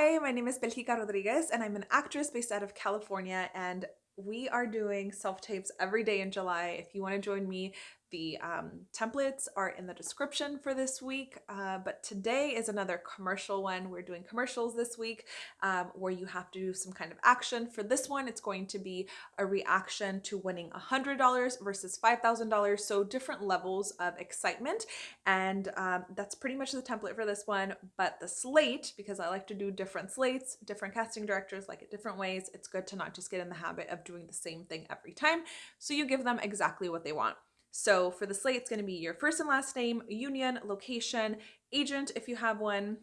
Hi, my name is Belgica Rodriguez and I'm an actress based out of California and we are doing self-tapes every day in July. If you want to join me, the um, templates are in the description for this week, uh, but today is another commercial one. We're doing commercials this week um, where you have to do some kind of action. For this one, it's going to be a reaction to winning $100 versus $5,000, so different levels of excitement. And um, that's pretty much the template for this one, but the slate, because I like to do different slates, different casting directors like it different ways, it's good to not just get in the habit of doing the same thing every time. So you give them exactly what they want. So for the slate, it's going to be your first and last name, union, location, agent if you have one,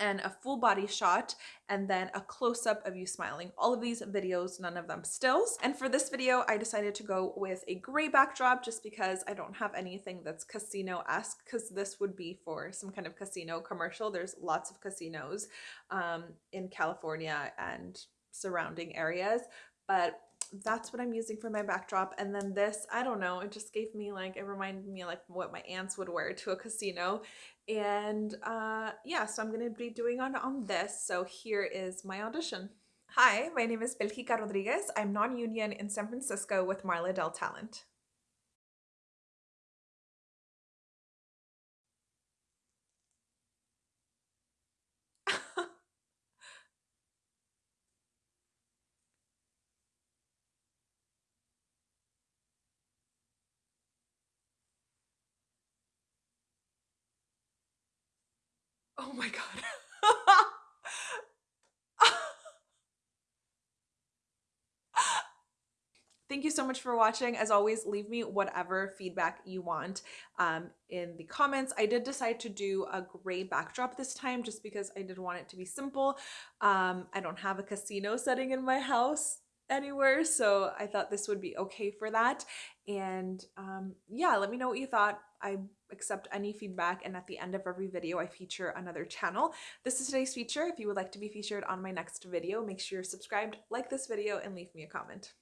and a full body shot and then a close-up of you smiling. All of these videos, none of them stills. And for this video, I decided to go with a gray backdrop just because I don't have anything that's casino-esque because this would be for some kind of casino commercial. There's lots of casinos um, in California and surrounding areas, but that's what I'm using for my backdrop. And then this, I don't know, it just gave me like, it reminded me like what my aunts would wear to a casino. And uh, yeah, so I'm to be doing on, on this. So here is my audition. Hi, my name is Belgica Rodriguez. I'm non-union in San Francisco with Marla Dell Talent. Oh my god. Thank you so much for watching. As always, leave me whatever feedback you want um, in the comments. I did decide to do a gray backdrop this time just because I didn't want it to be simple. Um, I don't have a casino setting in my house anywhere, so I thought this would be okay for that. And um, yeah, let me know what you thought. I accept any feedback and at the end of every video I feature another channel. This is today's feature. If you would like to be featured on my next video, make sure you're subscribed, like this video, and leave me a comment.